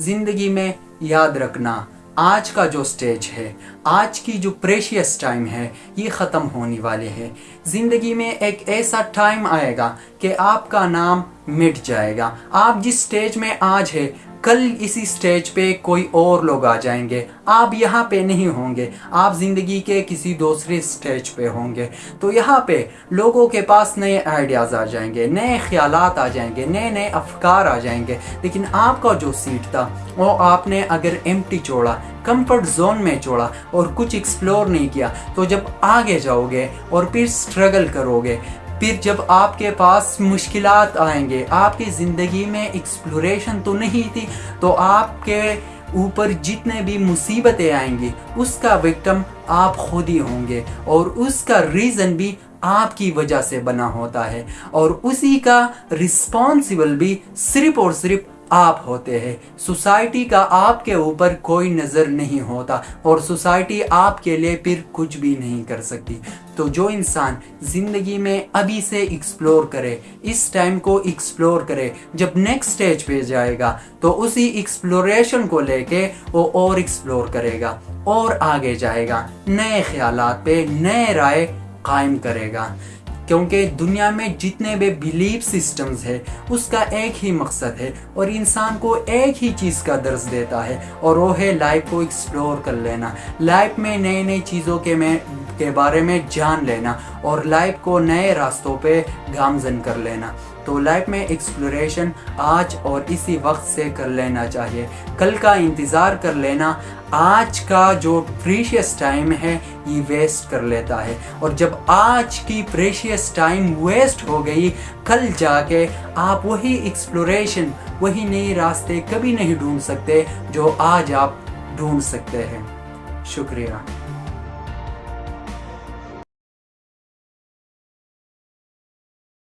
ज़िंदगी में याद रखना, आज का जो स्टेज है, आज की जो प्रेशियस टाइम है, ये ख़त्म होने वाले है। ज़िंदगी में एक ऐसा टाइम आएगा कि आपका नाम मिट जाएगा। आप जिस स्टेज में आज है, कल इसी स्टेज पे कोई और लोग आ जाएँगे। आप यहाँ पे नहीं होंगे। आप ज़िंदगी के किसी दूसरे स्टेज पे होंगे। तो यहाँ पे लोगों के पास नए आइडियाज़ आ जाएँगे, नए ख्याल आ जाएँगे, नए नए अफकार आ जाएँगे। लेकिन आपका जो सीट था, वो आपने अगर एम छोड़ा कंफर्ट जोन में छोड़ा और कुछ एक्सप्लोर नहीं किया तो जब आगे जाओगे और फिर स्ट्रगल करोगे फिर जब आपके पास मुश्किल आएँगे, आपकी ज़िंदगी में एक्सप्लोरेशन तो नहीं थी तो आपके ऊपर जितने भी मुसीबतें आएँगी, उसका विक्टम आप खुद ही होंगे और उसका रीज़न भी आपकी वजह से बना होता है और उसी का रिस्पॉन्सिबल भी सिर्फ़ और सिर्फ़ आप होते हैं। सोसाइटी का आपके ऊपर कोई नज़र नहीं होता और सोसाइटी आपके लिए फिर कुछ भी नहीं कर सकती। तो जो इंसान ज़िंदगी में अभी से एक्सप्लोर करे, इस टाइम को एक्सप्लोर करे, जब नेक्स्ट स्टेज पे जाएगा तो उसी एक्सप्लोरेशन को लेके वो और एक्सप्लोर करेगा और आगे जाएगा। नए ख्याल पे नए राय कायम करेगा। क्योंकि दुनिया में जितने भी बिलीव सिस्टम्स है, उसका एक ही मकसद है और इंसान को एक ही चीज़ का दर्ज देता है और वो है लाइफ को एक्सप्लोर कर लेना। लाइफ में नई नई चीज़ों के में, के बारे में जान लेना और लाइफ को नए रास्तों पे गामजन कर लेना। तो लाइफ में एक्सप्लोरेशन आज और इसी वक्त से कर लेना चाहिए। कल का इंतज़ार कर लेना, आज का जो प्रीशियस टाइम है, ये वेस्ट कर लेता है। और जब आज की प्रेशियस टाइम वेस्ट हो गई, कल जाके आप वही एक्सप्लोरेशन वही नए रास्ते कभी नहीं ढूंढ सकते जो आज आप ढूंढ सकते हैं। शुक्रिया।